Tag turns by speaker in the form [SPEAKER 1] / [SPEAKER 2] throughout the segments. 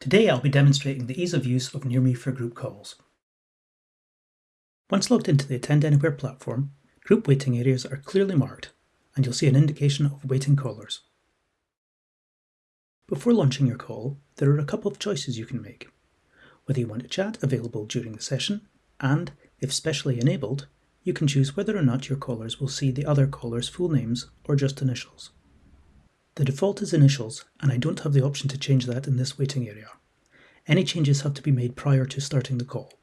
[SPEAKER 1] Today I'll be demonstrating the ease of use of NearMe for group calls. Once logged into the Attend Anywhere platform, group waiting areas are clearly marked and you'll see an indication of waiting callers. Before launching your call, there are a couple of choices you can make. Whether you want a chat available during the session, and, if specially enabled, you can choose whether or not your callers will see the other caller's full names or just initials. The default is initials, and I don't have the option to change that in this waiting area. Any changes have to be made prior to starting the call.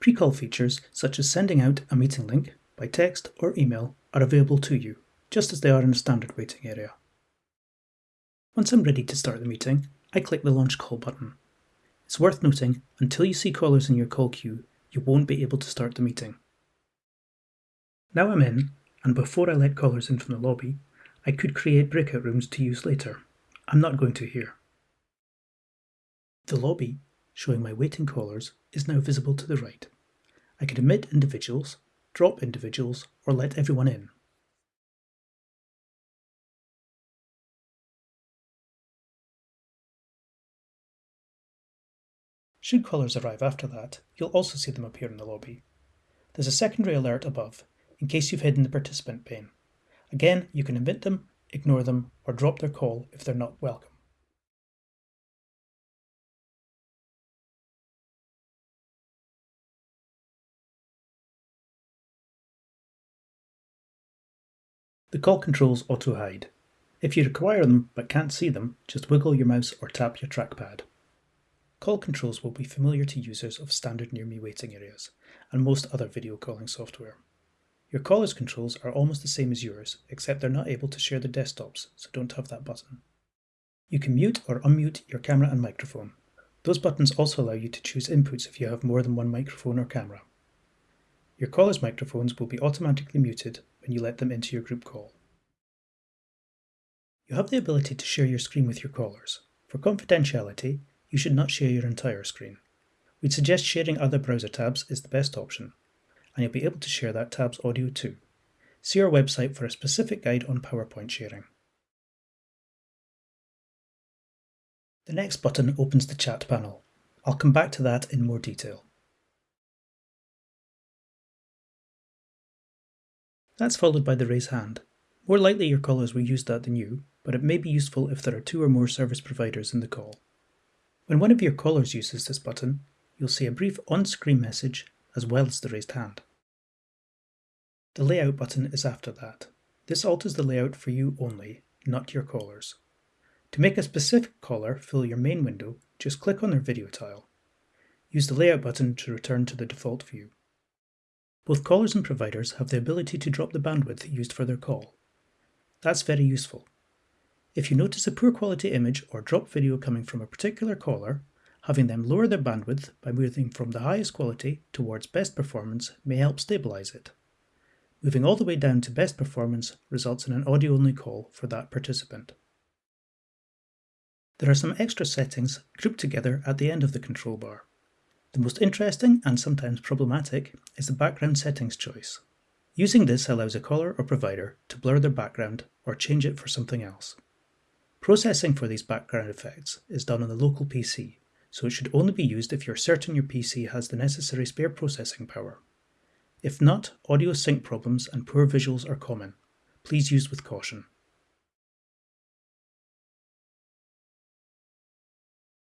[SPEAKER 1] Pre-call features, such as sending out a meeting link by text or email, are available to you, just as they are in a standard waiting area. Once I'm ready to start the meeting, I click the Launch Call button. It's worth noting, until you see callers in your call queue, you won't be able to start the meeting. Now I'm in, and before I let callers in from the lobby, I could create breakout rooms to use later. I'm not going to here. The lobby, showing my waiting callers, is now visible to the right. I can admit individuals, drop individuals, or let everyone in. Should callers arrive after that, you'll also see them appear in the lobby. There's a secondary alert above, in case you've hidden the participant pane. Again, you can admit them, ignore them, or drop their call if they're not welcome. The call controls auto-hide. If you require them but can't see them, just wiggle your mouse or tap your trackpad. Call controls will be familiar to users of standard NearMe waiting areas and most other video calling software. Your caller's controls are almost the same as yours, except they're not able to share the desktops, so don't have that button. You can mute or unmute your camera and microphone. Those buttons also allow you to choose inputs if you have more than one microphone or camera. Your caller's microphones will be automatically muted when you let them into your group call. You have the ability to share your screen with your callers. For confidentiality, you should not share your entire screen. We'd suggest sharing other browser tabs is the best option, and you'll be able to share that tab's audio too. See our website for a specific guide on PowerPoint sharing. The next button opens the chat panel. I'll come back to that in more detail. That's followed by the raise hand. More likely your callers will use that than you, but it may be useful if there are two or more service providers in the call. When one of your callers uses this button, you'll see a brief on-screen message as well as the raised hand. The layout button is after that. This alters the layout for you only, not your callers. To make a specific caller fill your main window, just click on their video tile. Use the layout button to return to the default view. Both callers and providers have the ability to drop the bandwidth used for their call. That's very useful. If you notice a poor quality image or drop video coming from a particular caller, Having them lower their bandwidth by moving from the highest quality towards best performance may help stabilize it. Moving all the way down to best performance results in an audio-only call for that participant. There are some extra settings grouped together at the end of the control bar. The most interesting and sometimes problematic is the background settings choice. Using this allows a caller or provider to blur their background or change it for something else. Processing for these background effects is done on the local PC, so it should only be used if you're certain your PC has the necessary spare processing power. If not, audio sync problems and poor visuals are common. Please use with caution.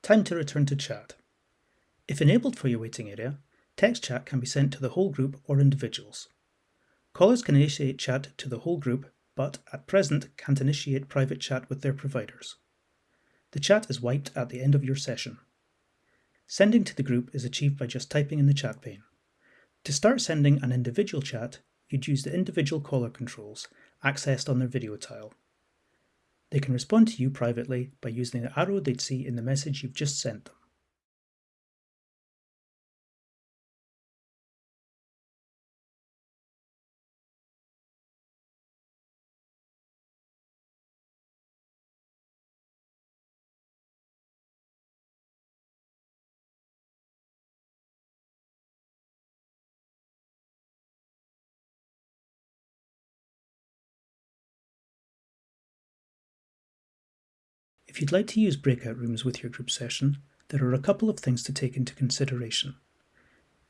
[SPEAKER 1] Time to return to chat. If enabled for your waiting area, text chat can be sent to the whole group or individuals. Callers can initiate chat to the whole group, but at present can't initiate private chat with their providers. The chat is wiped at the end of your session. Sending to the group is achieved by just typing in the chat pane. To start sending an individual chat, you'd use the individual caller controls accessed on their video tile. They can respond to you privately by using the arrow they'd see in the message you've just sent them. If you'd like to use breakout rooms with your group session, there are a couple of things to take into consideration.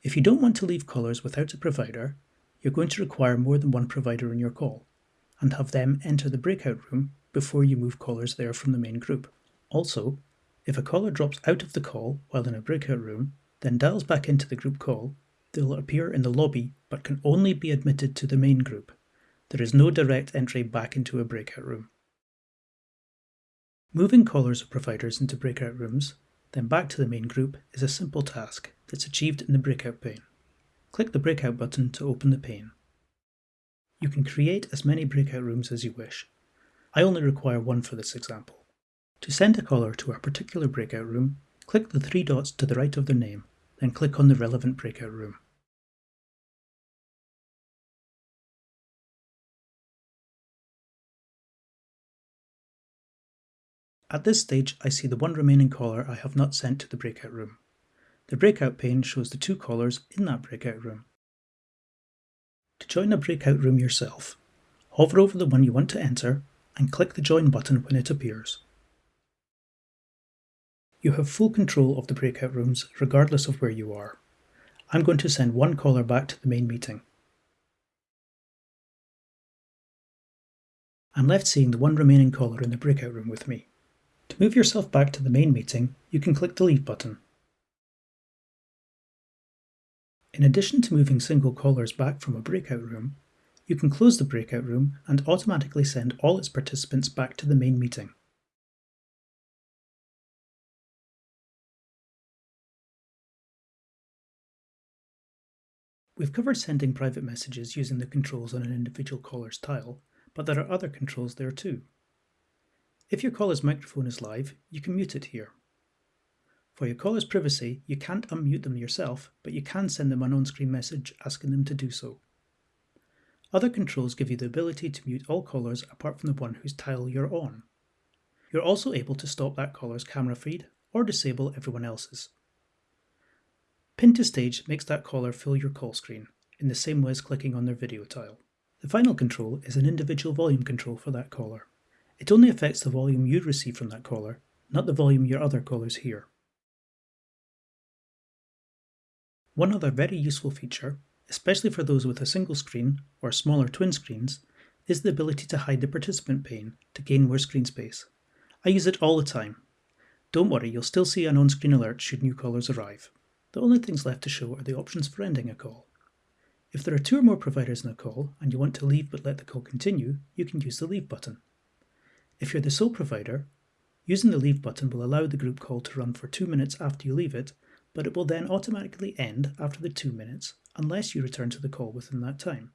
[SPEAKER 1] If you don't want to leave callers without a provider, you're going to require more than one provider in your call, and have them enter the breakout room before you move callers there from the main group. Also, if a caller drops out of the call while in a breakout room, then dials back into the group call, they'll appear in the lobby but can only be admitted to the main group. There is no direct entry back into a breakout room. Moving callers or providers into breakout rooms, then back to the main group is a simple task that's achieved in the breakout pane. Click the breakout button to open the pane. You can create as many breakout rooms as you wish. I only require one for this example. To send a caller to a particular breakout room, click the three dots to the right of their name, then click on the relevant breakout room. At this stage, I see the one remaining caller I have not sent to the breakout room. The breakout pane shows the two callers in that breakout room. To join a breakout room yourself, hover over the one you want to enter and click the join button when it appears. You have full control of the breakout rooms regardless of where you are. I'm going to send one caller back to the main meeting. I'm left seeing the one remaining caller in the breakout room with me. To move yourself back to the main meeting, you can click the Leave button. In addition to moving single callers back from a breakout room, you can close the breakout room and automatically send all its participants back to the main meeting. We've covered sending private messages using the controls on an individual caller's tile, but there are other controls there too. If your caller's microphone is live, you can mute it here. For your caller's privacy, you can't unmute them yourself, but you can send them an on-screen message asking them to do so. Other controls give you the ability to mute all callers apart from the one whose tile you're on. You're also able to stop that caller's camera feed or disable everyone else's. Pin to stage makes that caller fill your call screen, in the same way as clicking on their video tile. The final control is an individual volume control for that caller. It only affects the volume you receive from that caller, not the volume your other callers hear. One other very useful feature, especially for those with a single screen or smaller twin screens, is the ability to hide the participant pane to gain more screen space. I use it all the time. Don't worry, you'll still see an on-screen alert should new callers arrive. The only things left to show are the options for ending a call. If there are two or more providers in a call and you want to leave but let the call continue, you can use the Leave button. If you're the sole provider, using the leave button will allow the group call to run for two minutes after you leave it, but it will then automatically end after the two minutes unless you return to the call within that time.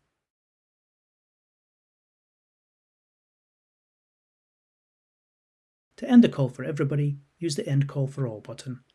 [SPEAKER 1] To end the call for everybody, use the End Call for All button